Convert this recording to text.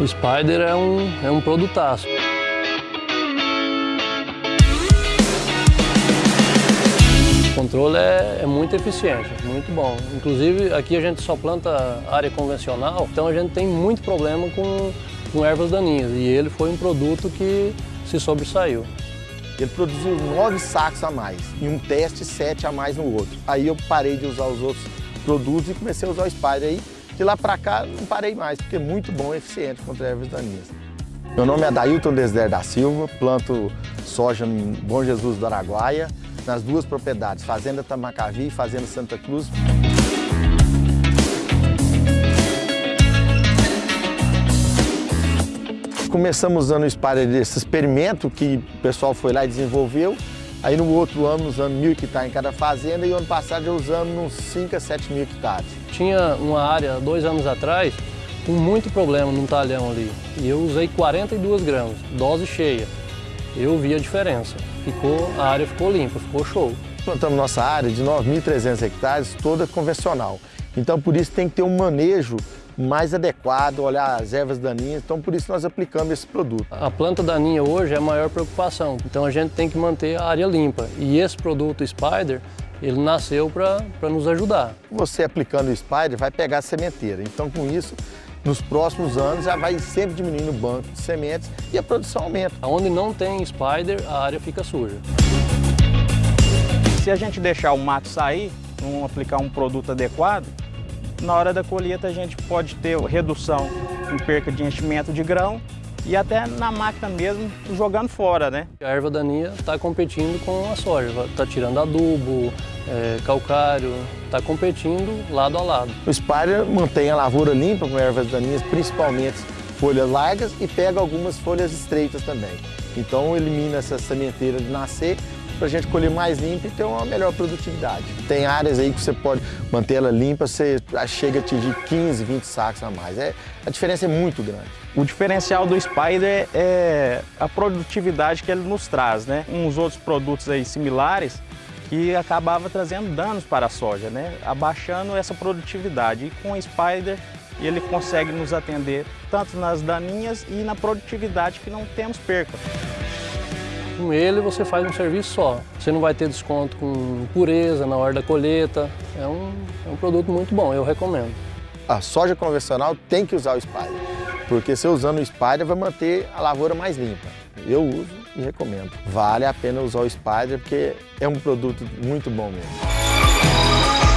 O Spider é um, é um produtaço. O controle é, é, muito eficiente, muito bom. Inclusive, aqui a gente só planta área convencional, então a gente tem muito problema com, com ervas daninhas. E ele foi um produto que se sobressaiu. Ele produziu nove sacos a mais, em um teste sete a mais no outro. Aí eu parei de usar os outros produtos e comecei a usar o Spider aí. De lá para cá não parei mais, porque é muito bom e eficiente contra ervas daninhas. Meu nome é Dailton Desder da Silva, planto soja em Bom Jesus do Araguaia, nas duas propriedades, Fazenda Tamacavi e Fazenda Santa Cruz. Começamos usando o Spider desse experimento que o pessoal foi lá e desenvolveu. Aí no outro ano, usando mil hectares em cada fazenda e o ano passado já usamos uns 5 a 7 mil hectares. Tinha uma área, dois anos atrás, com muito problema num talhão ali. E eu usei 42 gramas, dose cheia. Eu vi a diferença. Ficou, a área ficou limpa, ficou show. Plantamos nossa área de 9.300 hectares, toda convencional. Então por isso tem que ter um manejo mais adequado, olhar as ervas daninhas, então por isso nós aplicamos esse produto. A planta daninha hoje é a maior preocupação, então a gente tem que manter a área limpa. E esse produto Spider, ele nasceu para nos ajudar. Você aplicando o Spider vai pegar a sementeira, então com isso nos próximos anos já vai sempre diminuindo o banco de sementes e a produção aumenta. Onde não tem Spider, a área fica suja. Se a gente deixar o mato sair, não aplicar um produto adequado, na hora da colheita a gente pode ter redução em perca de enchimento de grão e até na máquina mesmo jogando fora, né? A erva daninha está competindo com a soja, está tirando adubo, é, calcário, está competindo lado a lado. O Spire mantém a lavoura limpa com ervas daninhas, principalmente folhas largas e pega algumas folhas estreitas também. Então elimina essa sementeira de nascer para a gente colher mais limpa e ter uma melhor produtividade. Tem áreas aí que você pode manter ela limpa, você chega a atingir 15, 20 sacos a mais. É, a diferença é muito grande. O diferencial do Spider é a produtividade que ele nos traz, né? Uns outros produtos aí similares que acabava trazendo danos para a soja, né? Abaixando essa produtividade. E com o Spider ele consegue nos atender tanto nas daninhas e na produtividade que não temos perca. Com ele você faz um serviço só. Você não vai ter desconto com pureza na hora da colheita. É um, é um produto muito bom, eu recomendo. A soja convencional tem que usar o Spider, porque se usando o Spider vai manter a lavoura mais limpa. Eu uso e recomendo. Vale a pena usar o Spider porque é um produto muito bom mesmo.